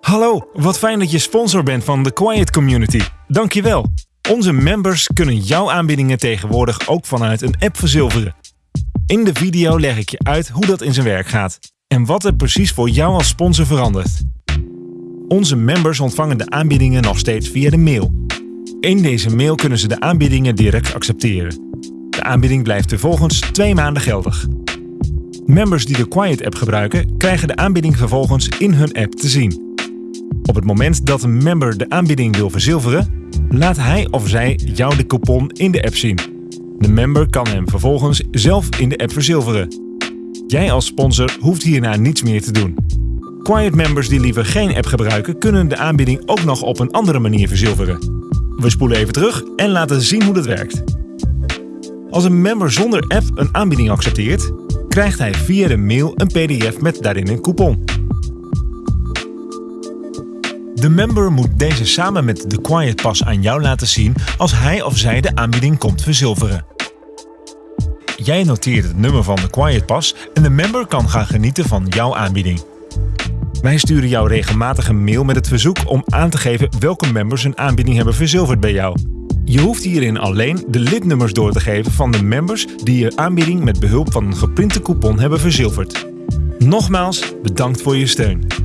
Hallo, wat fijn dat je sponsor bent van The Quiet Community. Dankjewel. Onze members kunnen jouw aanbiedingen tegenwoordig ook vanuit een app verzilveren. In de video leg ik je uit hoe dat in zijn werk gaat en wat er precies voor jou als sponsor verandert. Onze members ontvangen de aanbiedingen nog steeds via de mail. In deze mail kunnen ze de aanbiedingen direct accepteren. De aanbieding blijft vervolgens twee maanden geldig. Members die de Quiet app gebruiken, krijgen de aanbieding vervolgens in hun app te zien. Op het moment dat een member de aanbieding wil verzilveren, laat hij of zij jou de coupon in de app zien. De member kan hem vervolgens zelf in de app verzilveren. Jij als sponsor hoeft hierna niets meer te doen. Quiet members die liever geen app gebruiken, kunnen de aanbieding ook nog op een andere manier verzilveren. We spoelen even terug en laten zien hoe dat werkt. Als een member zonder app een aanbieding accepteert, krijgt hij via de mail een pdf met daarin een coupon. De member moet deze samen met de Quiet Pass aan jou laten zien als hij of zij de aanbieding komt verzilveren. Jij noteert het nummer van de Quiet Pass en de member kan gaan genieten van jouw aanbieding. Wij sturen jou regelmatig een mail met het verzoek om aan te geven welke members een aanbieding hebben verzilverd bij jou. Je hoeft hierin alleen de lidnummers door te geven van de members die je aanbieding met behulp van een geprinte coupon hebben verzilverd. Nogmaals, bedankt voor je steun.